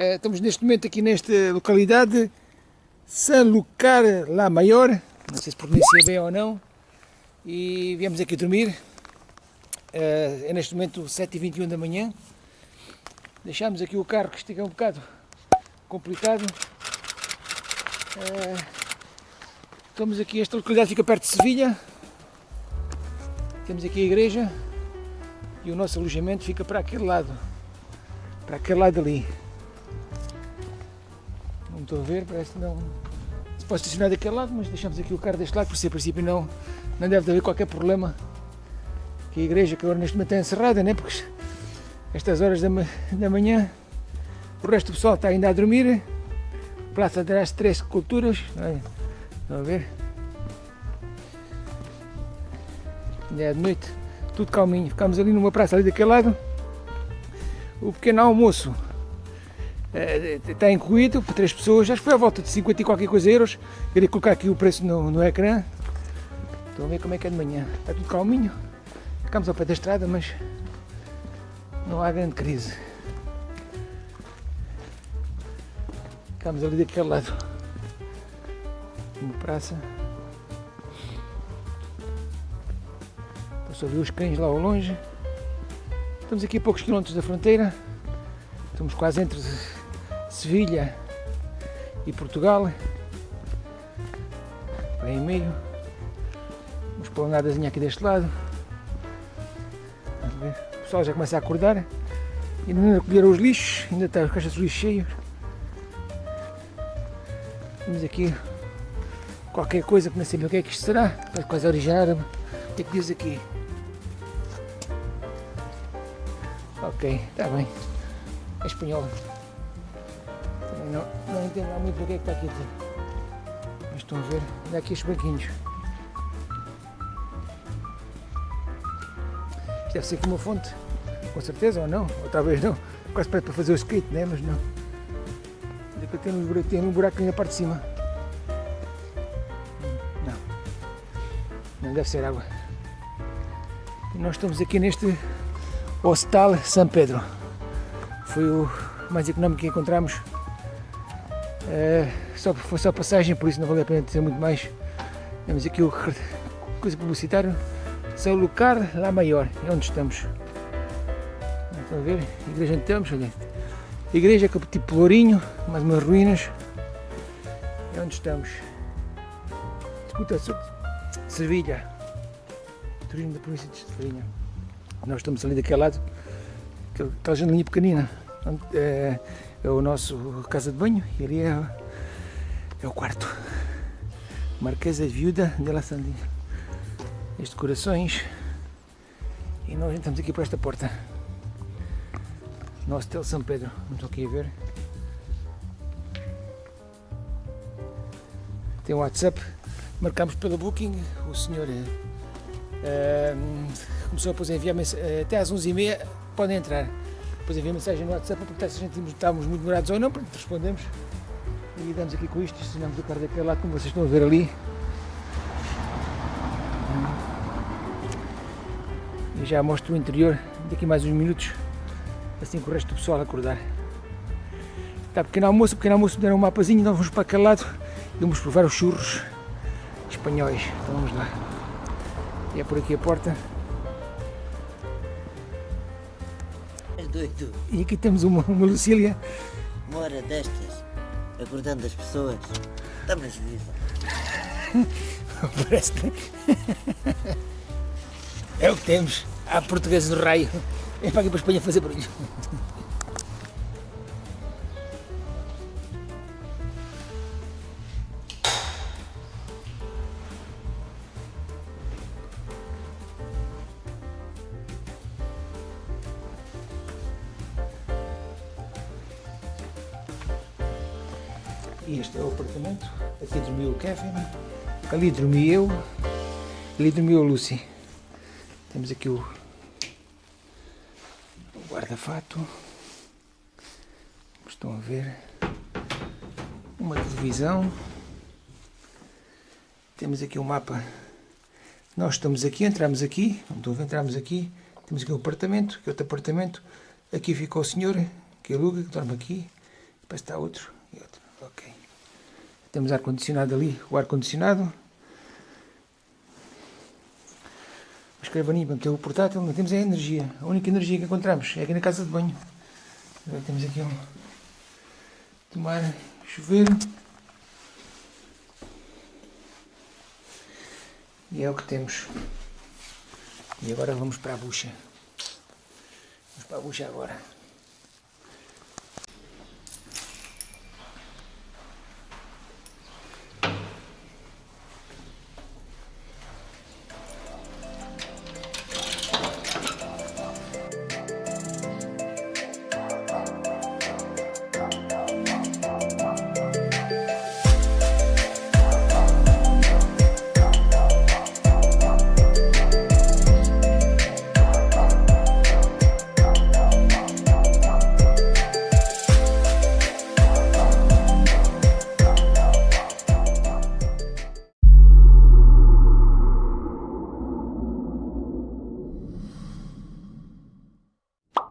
Uh, estamos neste momento aqui nesta localidade, San Lucar La Maior, não sei se pronuncia bem ou não, e viemos aqui dormir. Uh, é neste momento 7h21 da manhã. Deixámos aqui o carro que estica um bocado complicado. Uh, estamos aqui, esta localidade fica perto de Sevilha. Temos aqui a igreja e o nosso alojamento fica para aquele lado, para aquele lado ali. Estou a ver, parece que não se pode estacionar daquele lado, mas deixamos aqui o carro deste lado, por a princípio não, não deve haver qualquer problema. Que a igreja que agora neste momento está encerrada, né? porque estas horas da, da manhã o resto do pessoal está ainda a dormir. Praça das Três Culturas, estão a ver? Ainda é de noite, tudo calminho. Ficamos ali numa praça ali daquele lado. O pequeno almoço está incluído para três pessoas, acho que foi à volta de 50 e qualquer coisa euros. Queria colocar aqui o preço no, no ecrã. Estão a ver como é que é de manhã. Está tudo calminho. Ficamos ao pé da estrada, mas não há grande crise. Ficamos ali daquele lado. Uma praça. Estou a ver os cães lá ao longe. Estamos aqui a poucos quilómetros da fronteira. Estamos quase entre Sevilha e Portugal. Bem em meio. Uma esplanadazinha aqui deste lado. O pessoal já começa a acordar. Ainda não recolheram os lixos, ainda está as caixas de lixo cheios. Temos aqui qualquer coisa que não bem o que é que isto será. Vai quase originar. O que é que diz aqui? Ok, está bem. É espanhol não, não entendo muito o que é que está aqui dizer. Mas estão a ver, olha aqui os banquinhos. Isto deve ser como uma fonte, com certeza, ou não, ou talvez não. Quase para fazer o skate, né? mas não. Olha que tenho um, buraco, um buraco na parte de cima. Não, não deve ser água. E nós estamos aqui neste Hostal São Pedro. Foi o mais económico que encontramos é, só, foi só passagem, por isso não vale a pena dizer muito mais. Temos aqui o coisa publicitário. São Lucar lá maior, é onde estamos. Estão a ver? Igreja onde estamos, olha. Igreja com tipo Lourinho, mais umas ruínas. É onde estamos. Escuta, Sevilha. Turismo da província de Sevilha. Nós estamos ali daquele lado, aquela janelinha pequenina. É, é o nosso casa de banho e ali é, é o quarto. Marquesa Viúda de la Sandinha. As decorações. E nós entramos aqui por esta porta. Nosso Hotel São Pedro. Estou aqui a ver. Tem o WhatsApp. Marcamos pelo Booking. O senhor uh, começou a enviar mensagem. Até às 11h30 podem entrar depois envia mensagem no WhatsApp para perguntar se a gente estávamos muito demorados ou não, pronto, respondemos. E damos aqui com isto, estacionamos o carro daquele lado, como vocês estão a ver ali. E já mostro o interior daqui mais uns minutos, assim que o resto do pessoal acordar. Está pequeno almoço, pequeno almoço deram um mapazinho, nós vamos para aquele lado e vamos provar os churros espanhóis. Então vamos lá. E é por aqui a porta. Doido. E aqui temos uma, uma Lucília. Uma hora destas, acordando as pessoas. Estamos viva. Parece que... É o que temos. Há portugueses no raio. Vem para aqui para a Espanha fazer barulho. Este é o apartamento. Aqui dormiu o Kevin. Ali dormi eu. Ali dormiu a Lucy. Temos aqui o, guarda-fato. Estão a ver. Uma televisão. Temos aqui o um mapa. Nós estamos aqui, entramos aqui. Não estou a ver, entramos aqui. Temos aqui o um apartamento, aqui outro apartamento. Aqui fica o senhor que aluga, que dorme aqui. Depois está outro e outro. Ok. Temos ar-condicionado ali, o ar-condicionado. A escrivaninha, que é o portátil, não temos é a energia. A única energia que encontramos é aqui na casa de banho. Agora temos aqui um tomar chuveiro. E é o que temos. E agora vamos para a bucha. Vamos para a bucha agora.